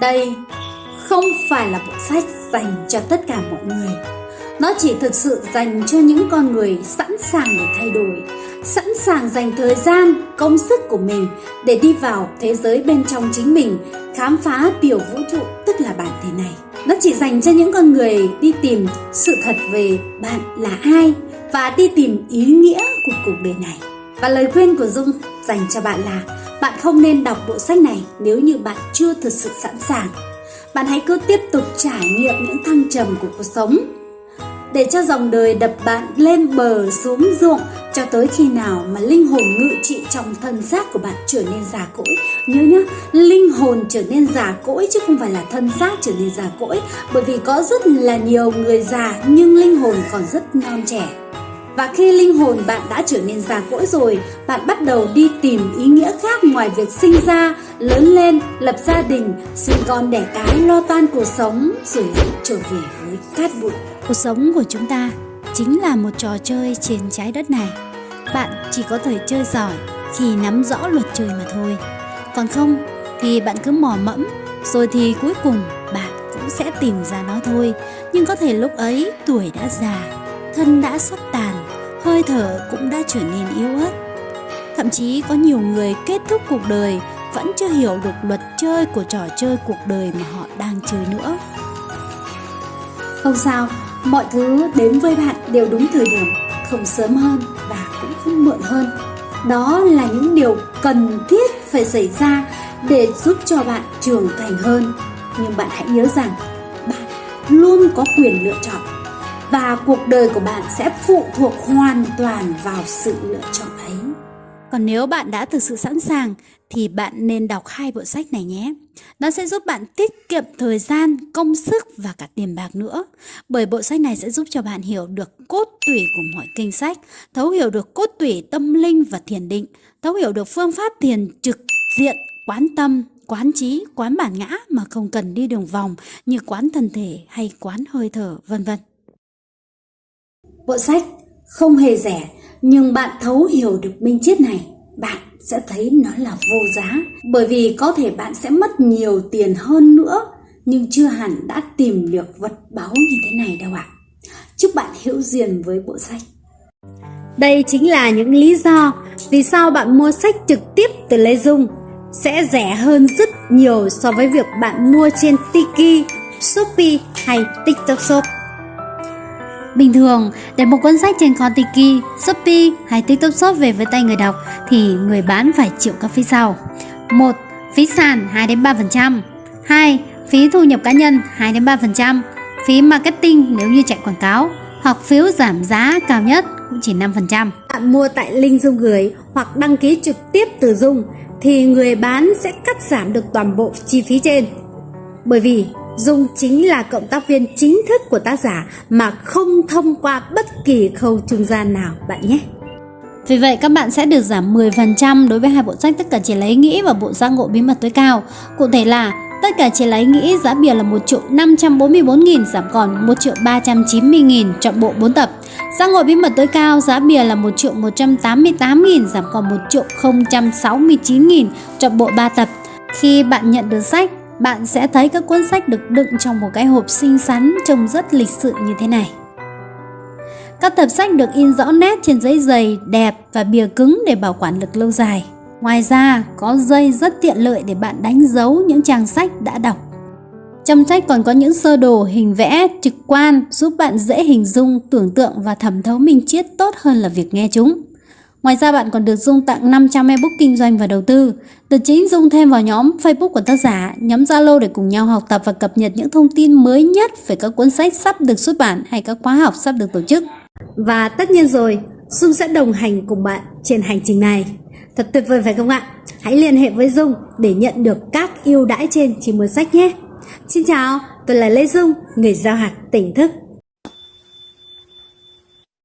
Đây không phải là bộ sách dành cho tất cả mọi người. Nó chỉ thực sự dành cho những con người sẵn sàng để thay đổi, sẵn sàng dành thời gian, công sức của mình để đi vào thế giới bên trong chính mình, khám phá tiểu vũ trụ tức là bản thể này. Nó chỉ dành cho những con người đi tìm sự thật về bạn là ai và đi tìm ý nghĩa của cuộc đời này. Và lời khuyên của Dung dành cho bạn là không nên đọc bộ sách này nếu như bạn chưa thực sự sẵn sàng. Bạn hãy cứ tiếp tục trải nghiệm những thăng trầm của cuộc sống để cho dòng đời đập bạn lên bờ xuống ruộng cho tới khi nào mà linh hồn ngự trị trong thân xác của bạn trở nên già cỗi. Nhớ nhá, linh hồn trở nên già cỗi chứ không phải là thân xác trở nên già cỗi bởi vì có rất là nhiều người già nhưng linh hồn còn rất non trẻ. Và khi linh hồn bạn đã trở nên già cỗi rồi, bạn bắt đầu đi tìm ý nghĩa khác ngoài việc sinh ra, lớn lên, lập gia đình, sinh con đẻ cái, lo toan cuộc sống, rồi lại trở về với cát bụi. Cuộc sống của chúng ta chính là một trò chơi trên trái đất này. Bạn chỉ có thể chơi giỏi khi nắm rõ luật chơi mà thôi. Còn không thì bạn cứ mò mẫm, rồi thì cuối cùng bạn cũng sẽ tìm ra nó thôi. Nhưng có thể lúc ấy tuổi đã già, thân đã sắp tàn, hơi thở cũng đã trở nên yếu ớt. Thậm chí có nhiều người kết thúc cuộc đời vẫn chưa hiểu được luật chơi của trò chơi cuộc đời mà họ đang chơi nữa. Không sao, mọi thứ đến với bạn đều đúng thời điểm, không sớm hơn và cũng không muộn hơn. Đó là những điều cần thiết phải xảy ra để giúp cho bạn trưởng thành hơn. Nhưng bạn hãy nhớ rằng bạn luôn có quyền lựa chọn và cuộc đời của bạn sẽ phụ thuộc hoàn toàn vào sự lựa chọn ấy. Còn nếu bạn đã thực sự sẵn sàng thì bạn nên đọc hai bộ sách này nhé. Nó sẽ giúp bạn tiết kiệm thời gian, công sức và cả tiền bạc nữa. Bởi bộ sách này sẽ giúp cho bạn hiểu được cốt tủy của mọi kinh sách, thấu hiểu được cốt tủy tâm linh và thiền định, thấu hiểu được phương pháp thiền trực diện, quán tâm, quán trí, quán bản ngã mà không cần đi đường vòng như quán thân thể hay quán hơi thở, vân vân. Bộ sách không hề rẻ, nhưng bạn thấu hiểu được minh triết này, bạn sẽ thấy nó là vô giá. Bởi vì có thể bạn sẽ mất nhiều tiền hơn nữa, nhưng chưa hẳn đã tìm được vật báu như thế này đâu ạ. À. Chúc bạn hữu duyên với bộ sách. Đây chính là những lý do vì sao bạn mua sách trực tiếp từ Lê Dung sẽ rẻ hơn rất nhiều so với việc bạn mua trên Tiki, Shopee hay TikTok Shop. Bình thường, để một cuốn sách trên kho Shopee hay TikTok Shop về với tay người đọc thì người bán phải chịu các phí sau. 1. Phí sàn 2 đến 3%. 2. Phí thu nhập cá nhân 2 đến 3%. Phí marketing nếu như chạy quảng cáo hoặc phiếu giảm giá cao nhất cũng chỉ 5%. Bạn mua tại link Dung gửi hoặc đăng ký trực tiếp từ Dung thì người bán sẽ cắt giảm được toàn bộ chi phí trên. Bởi vì Dung chính là cộng tác viên chính thức của tác giả mà không thông qua bất kỳ khâu trung gian nào bạn nhé. Vì vậy các bạn sẽ được giảm 10% đối với hai bộ sách tất cả chỉ lấy nghĩ và bộ giác ngộ bí mật tối cao. Cụ thể là tất cả chỉ lấy nghĩ giá bìa là 1 triệu 544 nghìn giảm còn 1 triệu 390 nghìn chọn bộ 4 tập. Giác ngộ bí mật tối cao giá bìa là 1 triệu 188 nghìn giảm còn 1 triệu 069 nghìn chọn bộ 3 tập. Khi bạn nhận được sách, bạn sẽ thấy các cuốn sách được đựng trong một cái hộp xinh xắn trông rất lịch sự như thế này. Các tập sách được in rõ nét trên giấy dày, đẹp và bìa cứng để bảo quản được lâu dài. Ngoài ra, có dây rất tiện lợi để bạn đánh dấu những trang sách đã đọc. Trong sách còn có những sơ đồ hình vẽ trực quan giúp bạn dễ hình dung, tưởng tượng và thẩm thấu minh triết tốt hơn là việc nghe chúng. Ngoài ra bạn còn được Dung tặng 500 ebook kinh doanh và đầu tư. Từ chính Dung thêm vào nhóm Facebook của tác giả, nhóm Zalo để cùng nhau học tập và cập nhật những thông tin mới nhất về các cuốn sách sắp được xuất bản hay các khóa học sắp được tổ chức. Và tất nhiên rồi, Dung sẽ đồng hành cùng bạn trên hành trình này. Thật tuyệt vời phải không ạ? Hãy liên hệ với Dung để nhận được các ưu đãi trên chỉ mua sách nhé. Xin chào, tôi là Lê Dung, người giao hạt tỉnh thức.